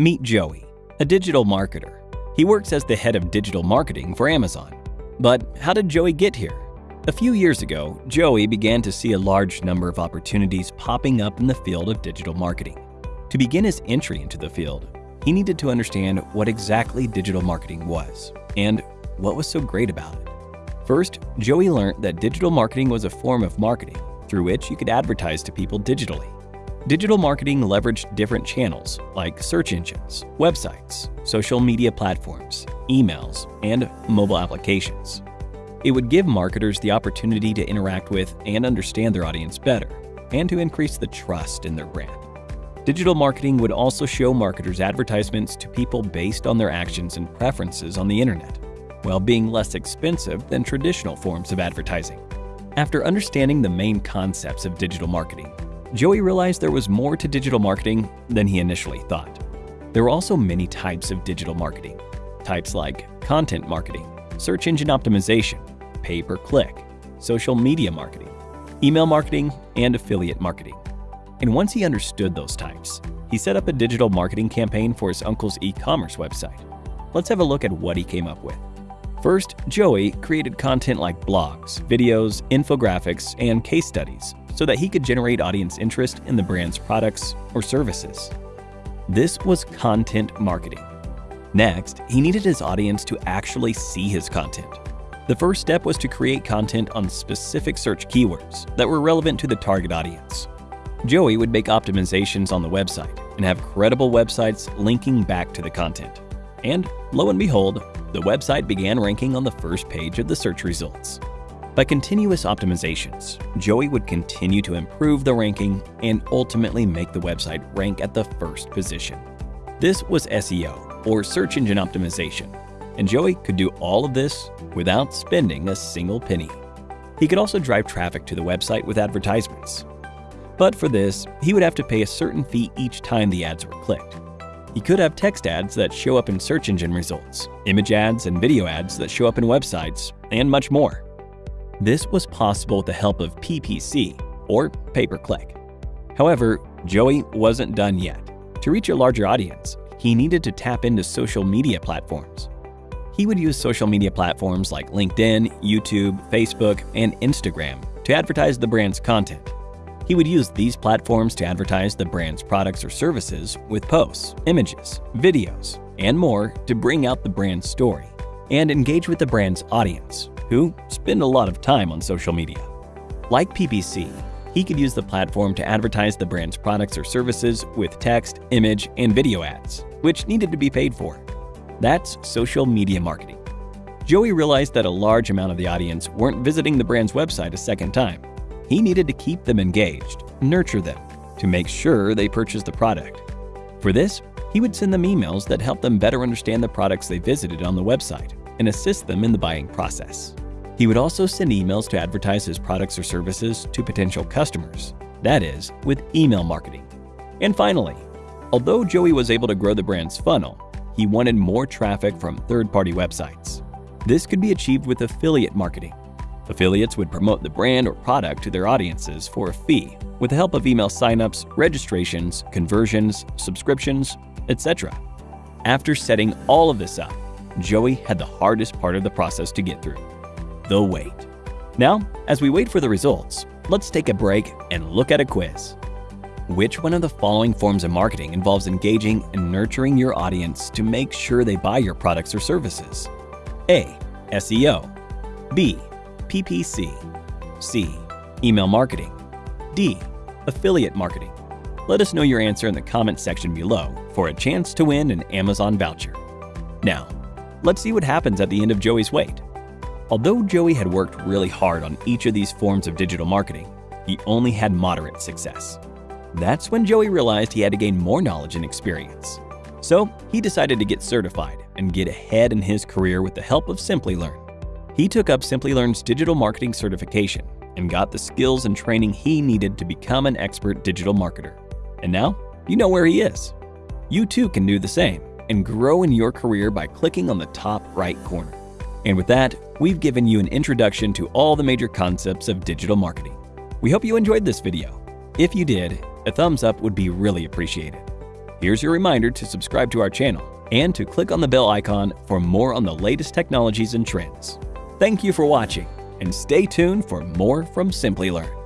Meet Joey, a digital marketer. He works as the head of digital marketing for Amazon. But how did Joey get here? A few years ago, Joey began to see a large number of opportunities popping up in the field of digital marketing. To begin his entry into the field, he needed to understand what exactly digital marketing was and what was so great about it. First, Joey learned that digital marketing was a form of marketing through which you could advertise to people digitally. Digital marketing leveraged different channels like search engines, websites, social media platforms, emails, and mobile applications. It would give marketers the opportunity to interact with and understand their audience better, and to increase the trust in their brand. Digital marketing would also show marketers advertisements to people based on their actions and preferences on the internet, while being less expensive than traditional forms of advertising. After understanding the main concepts of digital marketing, Joey realized there was more to digital marketing than he initially thought. There are also many types of digital marketing. Types like content marketing, search engine optimization, pay-per-click, social media marketing, email marketing, and affiliate marketing. And once he understood those types, he set up a digital marketing campaign for his uncle's e-commerce website. Let's have a look at what he came up with. First, Joey created content like blogs, videos, infographics, and case studies so that he could generate audience interest in the brand's products or services. This was content marketing. Next, he needed his audience to actually see his content. The first step was to create content on specific search keywords that were relevant to the target audience. Joey would make optimizations on the website and have credible websites linking back to the content. And lo and behold, the website began ranking on the first page of the search results. By continuous optimizations, Joey would continue to improve the ranking and ultimately make the website rank at the first position. This was SEO, or search engine optimization, and Joey could do all of this without spending a single penny. He could also drive traffic to the website with advertisements, but for this, he would have to pay a certain fee each time the ads were clicked. He could have text ads that show up in search engine results, image ads and video ads that show up in websites, and much more. This was possible with the help of PPC, or pay-per-click. However, Joey wasn't done yet. To reach a larger audience, he needed to tap into social media platforms. He would use social media platforms like LinkedIn, YouTube, Facebook, and Instagram to advertise the brand's content. He would use these platforms to advertise the brand's products or services with posts, images, videos, and more to bring out the brand's story and engage with the brand's audience, who spend a lot of time on social media. Like PPC, he could use the platform to advertise the brand's products or services with text, image, and video ads, which needed to be paid for. That's social media marketing. Joey realized that a large amount of the audience weren't visiting the brand's website a second time, he needed to keep them engaged, nurture them, to make sure they purchased the product. For this, he would send them emails that helped them better understand the products they visited on the website and assist them in the buying process. He would also send emails to advertise his products or services to potential customers, that is, with email marketing. And finally, although Joey was able to grow the brand's funnel, he wanted more traffic from third-party websites. This could be achieved with affiliate marketing, Affiliates would promote the brand or product to their audiences for a fee with the help of email signups, registrations, conversions, subscriptions, etc. After setting all of this up, Joey had the hardest part of the process to get through the wait. Now, as we wait for the results, let's take a break and look at a quiz. Which one of the following forms of marketing involves engaging and nurturing your audience to make sure they buy your products or services? A. SEO B. PPC. C. Email marketing. D. Affiliate marketing. Let us know your answer in the comment section below for a chance to win an Amazon voucher. Now, let's see what happens at the end of Joey's wait. Although Joey had worked really hard on each of these forms of digital marketing, he only had moderate success. That's when Joey realized he had to gain more knowledge and experience. So he decided to get certified and get ahead in his career with the help of Simplilearn. He took up Simplilearn's digital marketing certification and got the skills and training he needed to become an expert digital marketer. And now, you know where he is. You too can do the same and grow in your career by clicking on the top right corner. And with that, we've given you an introduction to all the major concepts of digital marketing. We hope you enjoyed this video. If you did, a thumbs up would be really appreciated. Here's your reminder to subscribe to our channel and to click on the bell icon for more on the latest technologies and trends. Thank you for watching, and stay tuned for more from Simplilearn.